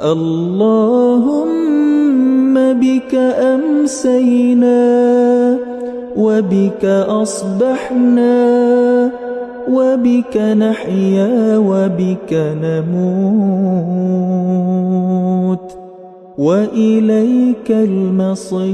اللهم بك أمسينا وبك أصبحنا وبك نحيا وبك نموت وإليك المصير.